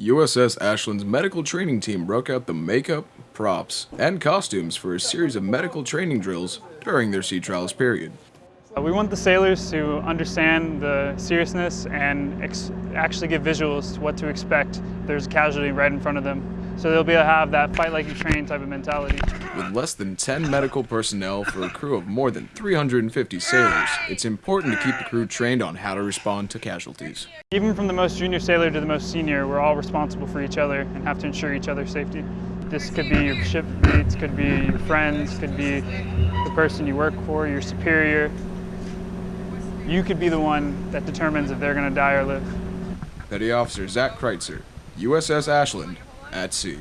USS Ashland's medical training team broke out the makeup, props, and costumes for a series of medical training drills during their sea trials period. Uh, we want the sailors to understand the seriousness and actually give visuals to what to expect. There's a casualty right in front of them. So they'll be able to have that fight like you train type of mentality. With less than 10 medical personnel for a crew of more than 350 sailors, it's important to keep the crew trained on how to respond to casualties. Even from the most junior sailor to the most senior, we're all responsible for each other and have to ensure each other's safety. This could be your shipmates, could be your friends, could be the person you work for, your superior. You could be the one that determines if they're going to die or live. Petty Officer Zach Kreitzer, USS Ashland, at sea.